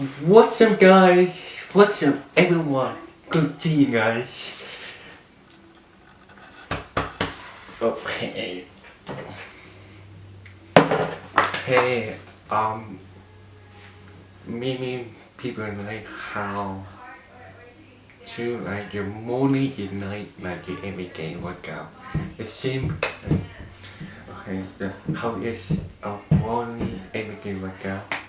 What's up guys? What's up everyone? Good to you guys. Okay. Hey, um, many people like how to like your morning, your night, like your everyday workout. It seems okay. The, how is a morning everyday workout?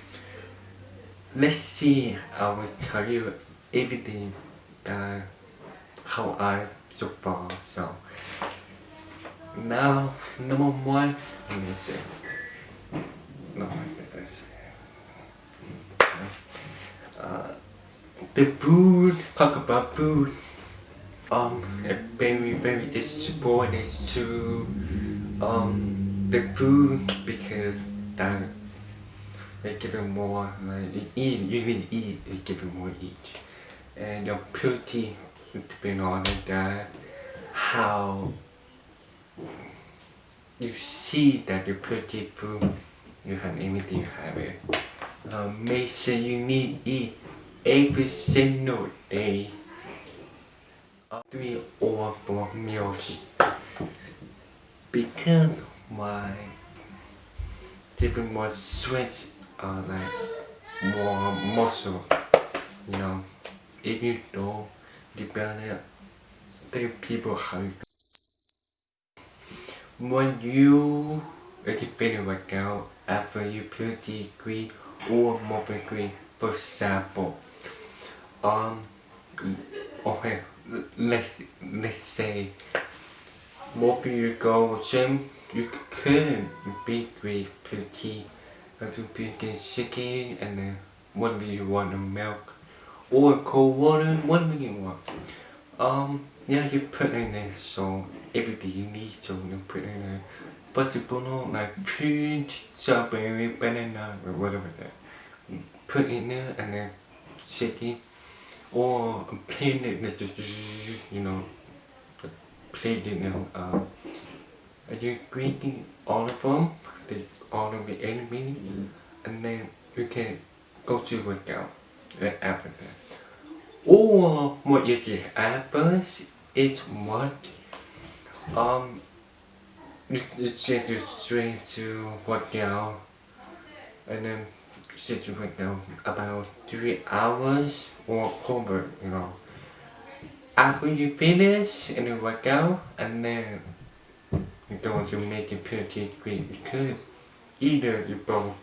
Let's see. I will tell you everything that how I so far. So now number one, let me see. No, this. Uh, the food. Talk about food. Um, very very important to um the food because that they give you more like you eat you really eat you give it more eat. And your protein depending on that. How you see that your protein food you have everything you have it. Uh, make sure you need eat every single day. Uh, three or four meals. Because my different more sweat uh, like more muscle you know. If you don't develop it the people when you if you finish workout after you put degree or more degree for example um okay let's let's say more you go gym you could be great pretty to begin shaking and then way you want the milk or cold water one way you want. Um yeah you put in there so everything you need so you put in there. But you put on like fruit strawberry banana or whatever that. Put in there and then shake it or plain it just you know plain it now uh, are you drinking all of them the all of the enemy and then you can go to workout right after that or what you see happens is what? Um you, you set your strength to work out and then set your work out about three hours or cover you know. After you finish and you work out and then you're going to make it pretty great because either you both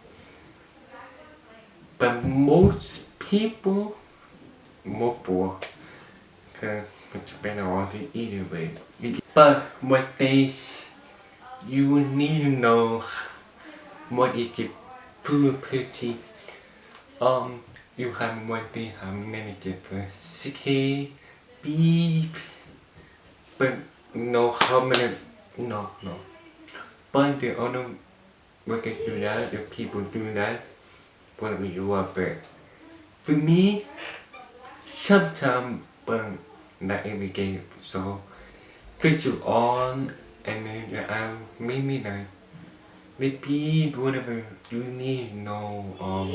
but most people more for it's better on the either way but what days you need to know what is the pretty um you have one thing how many different chicken beef but know how many no no. But the other we can do that if people do that whatever you are but for me sometimes but not every day so put you on and then you have maybe like maybe whatever you need to know um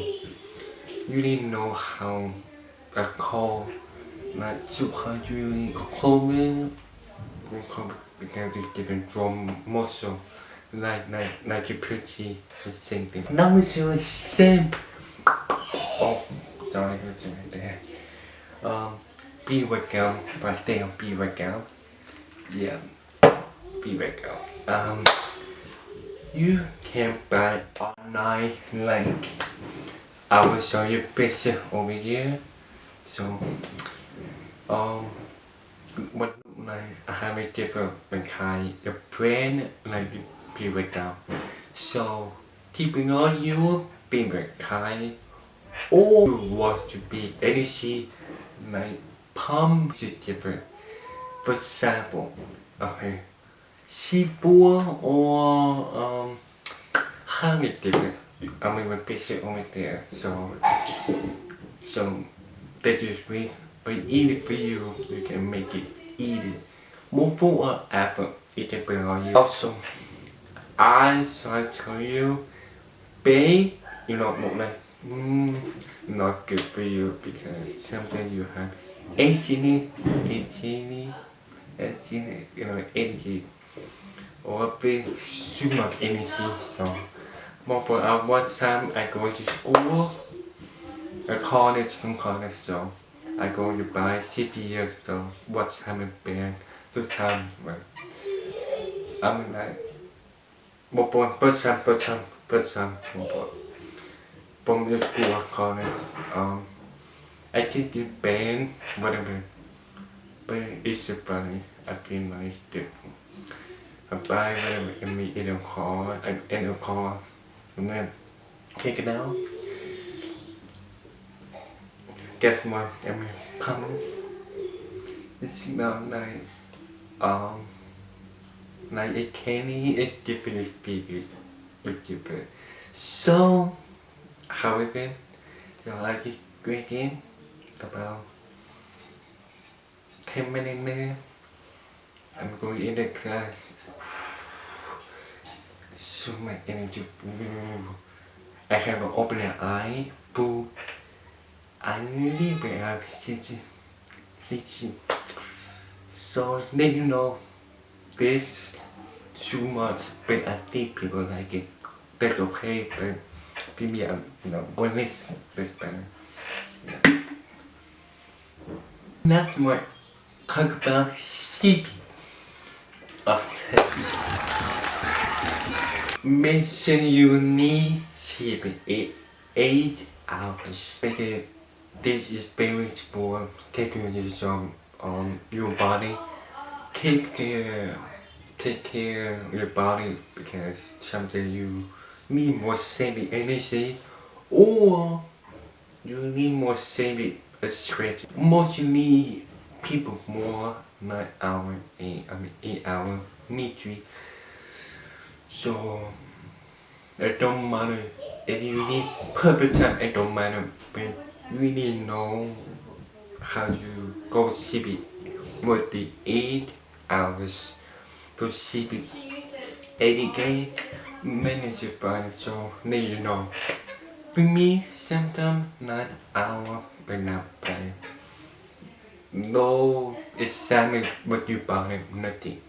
you need to know how I call like 200 comment because you get a drum muscle like like like you pretty it's the same thing. Now it's the same. Oh sorry it's right there um be workout right there be workout yeah be workout um you can buy online like I will show you picture over here. So um what like I have a different kind of brand like the pre-workout so keeping on you being very kind. Or you want to be energy like pump is different. For example okay C4 or um honey different. I mean my picture over there so so that's just me but in the video you can make it easy. Multiple apple it can be on you. Also I shall tell you bé you know một này mm, not good for you because sometimes you have acne, acne, acne, you know, energy or big too much energy. So, more for uh, what time I go to school, a college from college. So, I go to buy years. So, what time I been the time. But, I'm like, một bốn bớt sang bớt sang bớt sang một bốn bông như của con này. Um I can give pain whatever. But is a funny I feel like different I buy whatever and me in a car and in a car and then take it out get one and me pump. It smells like um like a candy it different big it different so how we been? You like it great? About 10 minutes. I'm going in the class. So much energy. I have an open eye. Boo. I really have city. So then you know this too much but I think people like it. That's okay but maybe I'm you know always this better. Not more talk about sheep Make sure you need sleep eight, eight hours. Because this is very important. Take care of your, um, your body. Take care, take care of your body because something you need more saving energy or you need more saving stretch. Most you need people more 9 hour, 8, I mean 8 hour, three. So it don't matter if you need perfect time, it don't matter but you really know how to go sleep with the 8 hours to sleep 80 day manage your body so need you know. With me sometimes not hour but not play. No it's something what you buy nothing.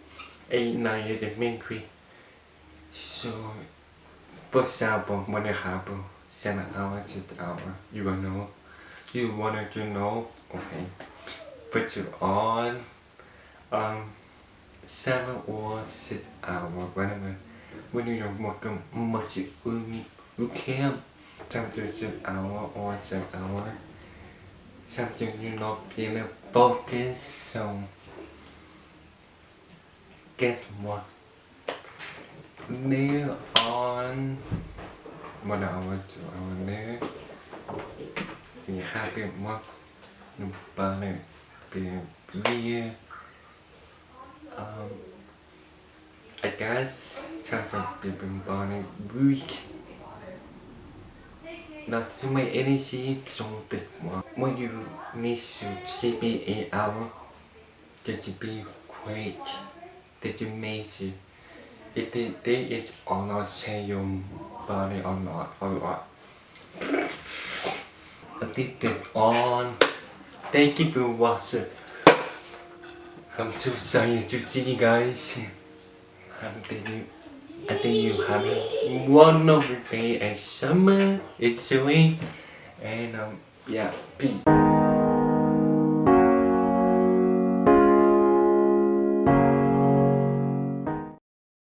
Eight nine is the main key so for example when it happen? Seven hours to the hour you will know? You wanted to know? Okay. Put you on. Um seven or six, hour, whatever. When you don't work much you can sometimes an hour, or seven hour. Sometimes you not being a focus, so get more. Nail on one hour to hour nail thì happy, more. No ba be thì um, I guess time for born weak not too much energy trong việc one. when you need to sleep 8 hours that you be great? That you make it? It it is or not change your body or not or what? Addicted on. Thank you for watching I'm too sorry to see you guys. I'm telling I think you have a wonderful day and summer. It's doing and um yeah peace